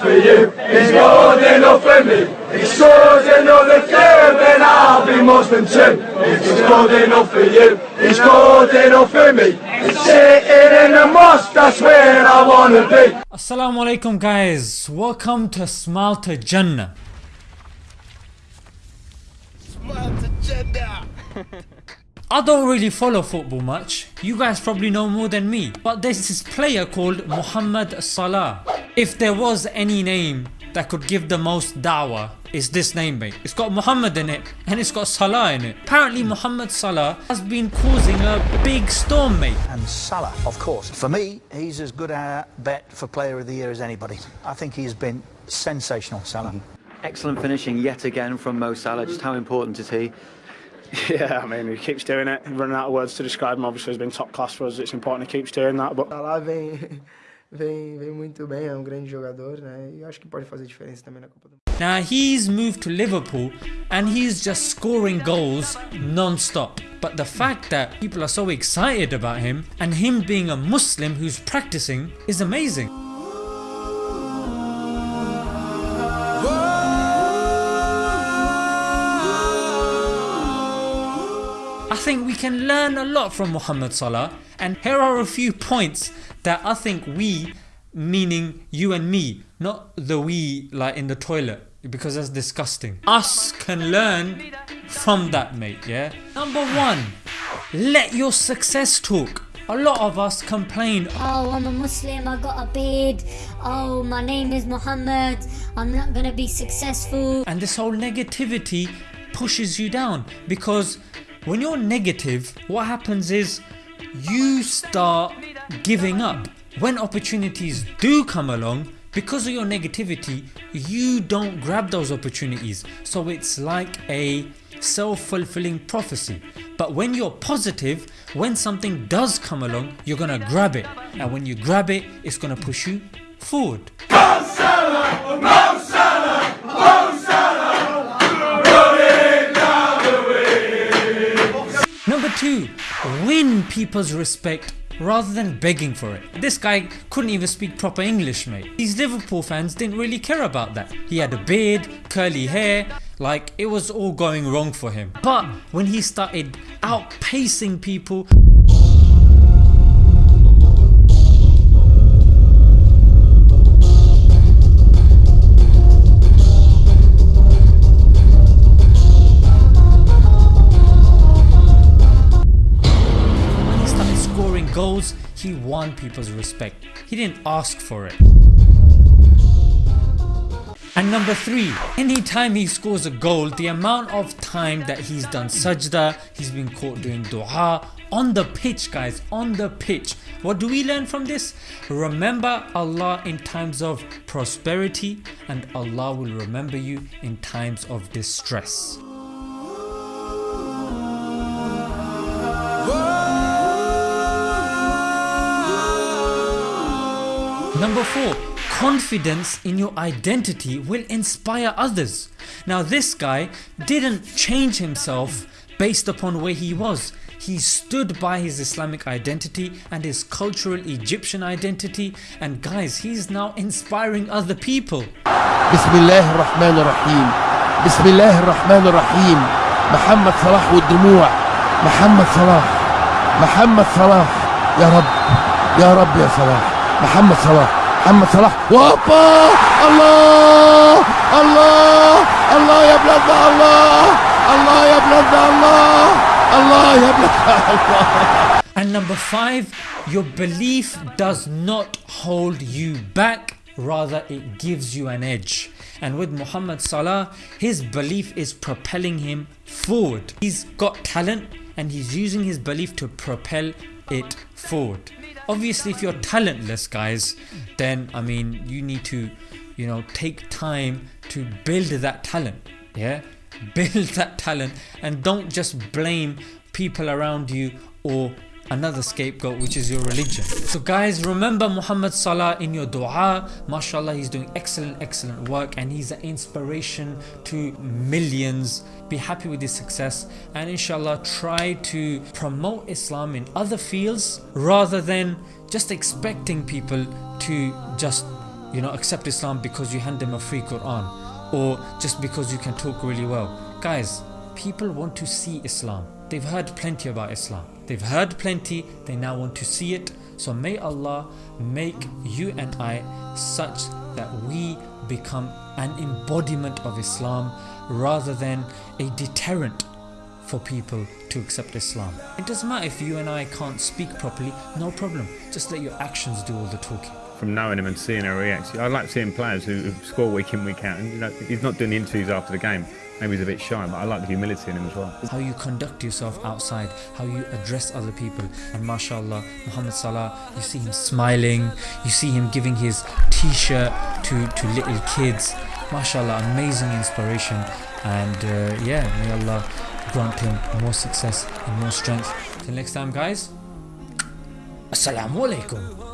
enough for you, he's good enough for me. He's good enough for you, then I'll be Muslim too. If he's good enough for you, he's good enough for me. Sitting in the mosque, that's where I wanna be. Assalamu alaikum guys, welcome to Smile to Jannah. I don't really follow football much, you guys probably know more than me, but there's this player called Muhammad Salah. If there was any name that could give the most dawah, it's this name mate. It's got Muhammad in it and it's got Salah in it. Apparently Muhammad Salah has been causing a big storm mate. And Salah, of course. For me, he's as good a bet for player of the year as anybody. I think he's been sensational, Salah. Mm-hmm. Excellent finishing yet again from Mo Salah. Just how important is he? Yeah, I mean, he keeps doing it. Running out of words to describe him, obviously, he's been top class for us. It's important he keeps doing that. But Salah vem, vem, vem muito bem, é um grande jogador, né? E acho que pode fazer diferença também na Copa do Mundo. Now he's moved to Liverpool and he's just scoring goals non-stop. But the fact that people are so excited about him and him being a Muslim who's practicing is amazing. Think we can learn a lot from Muhammad Salah and here are a few points that I think we meaning you and me not the we like in the toilet because that's disgusting. Us can learn from that mate yeah. Number one let your success talk. A lot of us complain Oh, I'm a Muslim, I got a beard. Oh, my name is Muhammad. I'm not gonna be successful. and this whole negativity pushes you down because when you're negative what happens is you start giving up. When opportunities do come along because of your negativity you don't grab those opportunities so it's like a self-fulfilling prophecy but when you're positive when something does come along you're gonna grab it and when you grab it it's gonna push you forward. 2. Win people's respect rather than begging for it. This guy couldn't even speak proper English mate. These Liverpool fans didn't really care about that. He had a beard, curly hair, like it was all going wrong for him. But when he started outpacing people he won people's respect. He didn't ask for it. And number 3, anytime he scores a goal the amount of time that he's done sajda, he's been caught doing dua on the pitch guys, on the pitch. What do we learn from this? Remember Allah in times of prosperity and Allah will remember you in times of distress. Number 4. Confidence in your identity will inspire others. Now this guy didn't change himself based upon where he was. He stood by his Islamic identity and his cultural Egyptian identity and guys he's now inspiring other people. Bismillah ar-Rahman ar-Rahim Bismillah ar-Rahman ar-Rahim Muhammad Salah wa Dumu'a Muhammad Salah Muhammad Salah Ya Rabb. Ya Rabb. Ya Salah محمد صلاح محمد صلاح وابا الله الله الله يا بلاد الله الله يا بلاد الله الله يا بلاد الله And number 5 your belief does not hold you back rather it gives you an edge and with Muhammad Salah his belief is propelling him forward. He's got talent and he's using his belief to propel it forward. Obviously if you're talentless guys then I mean you need to you know take time to build that talent yeah? Build that talent and don't just blame people around you or another scapegoat which is your religion. So guys remember Muhammad Salah in your dua mashallah he's doing excellent excellent work and he's an inspiration to millions be happy with his success and inshallah try to promote Islam in other fields rather than just expecting people to just you know, accept Islam because you hand them a free Quran or just because you can talk really well. Guys, people want to see Islam. They've heard plenty about Islam. They've heard plenty, they now want to see it. So may Allah make you and I such that we become an embodiment of Islam rather than a deterrent for people to accept Islam. It doesn't matter if you and I can't speak properly, no problem. Just let your actions do all the talking. From knowing him and seeing how he reacts, I like seeing players who, score week in, week out. And you know, he's not doing the interviews after the game. Maybe he's a bit shy, but I like the humility in him as well. How you conduct yourself outside, how you address other people. And mashallah, Muhammad Salah, you see him smiling, you see him giving his t-shirt to, to little kids. Mashallah, amazing inspiration. And uh, yeah, may Allah grant him more success and more strength. Till next time guys, Assalamu alaikum.